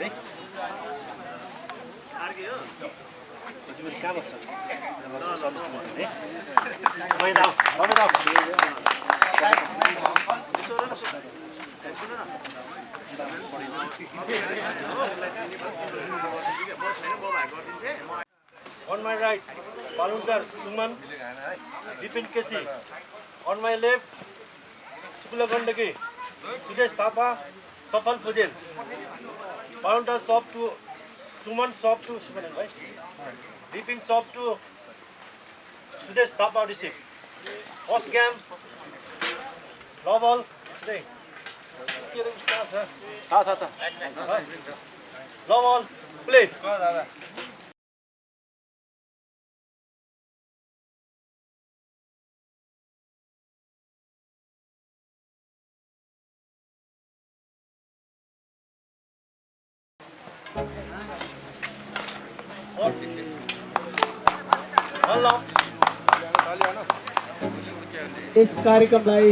है कहाँ बस्छ On my right, Balundar Suman, Dipin Kesi. On my left, Chukula Gandagi, Sujesh Thapa, Safal Fujel. अरुन्टर soft to Suman soft to Suman भाइ दिपिङ soft to Sudesh Thapa Rishi अस्क्याम लवल प्ले यस कार्यक्रमलाई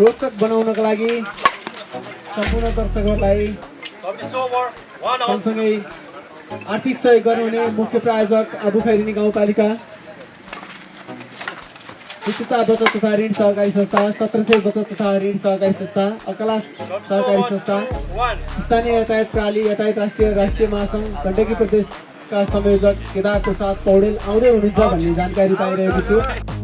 रोचक बनाउनका लागि सम्पूर्ण दर्शकहरूलाई. सँगसँगै आर्थिक सहयोग गर्नुहुने मुख्य प्रायोजक आबु खैरिनी गाउँपालिका विशेषता बचत तथा ऋण सहकारी संस्था सत्र सय बचत तथा ऋण सहकारी संस्था अकला सहकारी. संस्था. स्थानीय यातायात प्रणाली यातायात राष्ट्रिय राष्ट्रिय महासङ्घ गण्डकी प्रदेशका संयोजक केदार प्रसाद पौडेल आउँदै हुनुहुन्छ भन्ने जानकारी पाइरहेको छु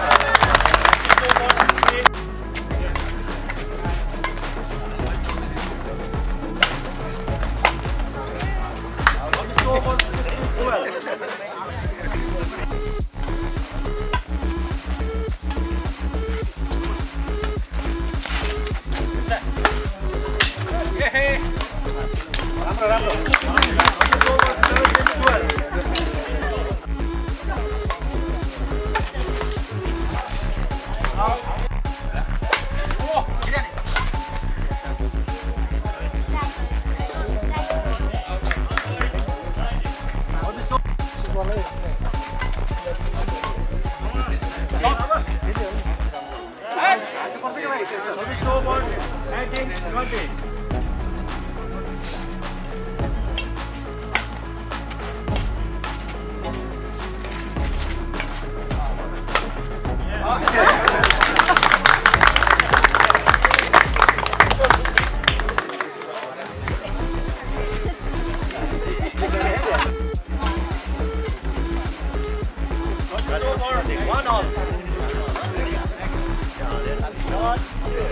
Hey, come on, come on, come on.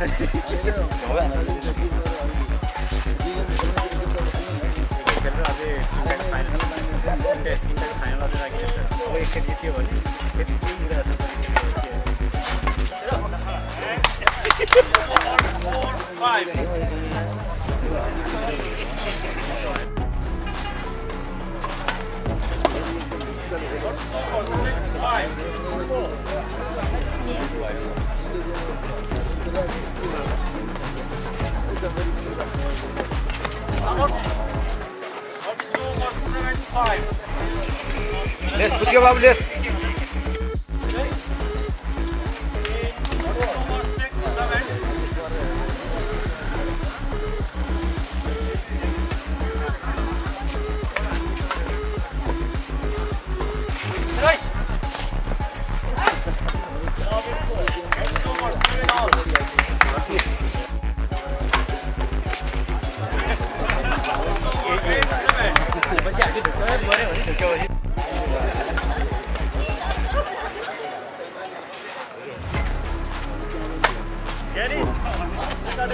Five. Five. Тут я вам лес It's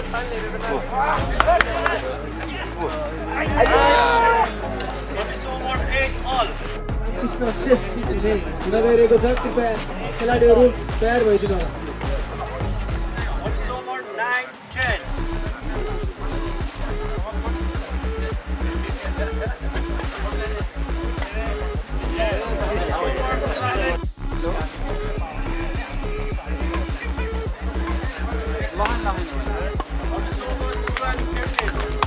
not just keeping him. Nagare goes up to pass. Kaladi Arun, fair way to go. Also mark 9, 10. Thank you. Hãy subscribe cho kênh Ghiền Mì Gõ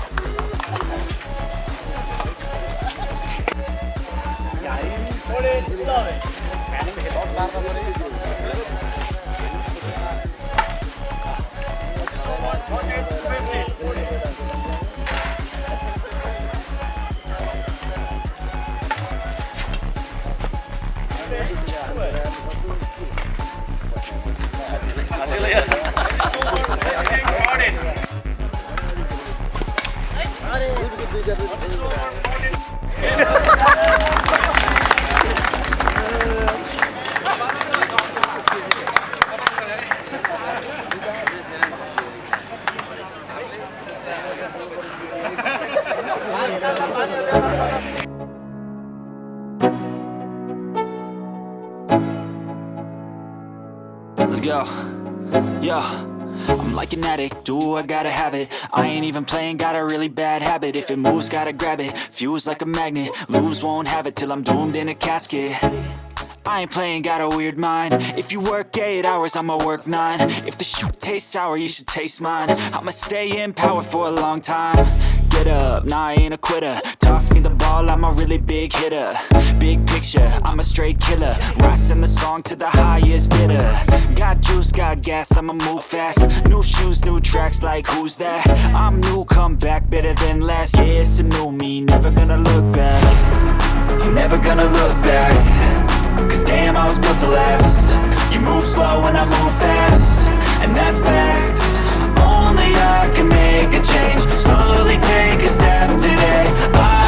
Để không bỏ lỡ những video hấp dẫn Let's go. Yo. I'm like an addict, do I gotta have it? I ain't even playing, got a really bad habit. If it moves, gotta grab it, fuse like a magnet. Lose, won't have it till I'm doomed in a casket. I ain't playing, got a weird mind. If you work 8 hours, I'ma work 9 If the shit tastes sour, you should taste mine. I'ma stay in power for a long time Get up, nah I ain't a quitter. Toss me the ball, I'm a really big hitter. Big picture, I'm a straight killer. Rising the song to the highest bidder. Got juice, got gas, I'ma move fast. New shoes, new tracks, like who's that? I'm new, come back, better than last Yeah, it's a new me, never gonna look back. Never gonna look back. Cause damn, I was built to last. You move slow and I move fast. And that's fact only I can make a change. Slowly take a step today. I